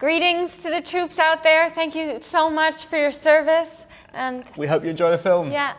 Greetings to the troops out there. Thank you so much for your service. And we hope you enjoy the film. Yeah.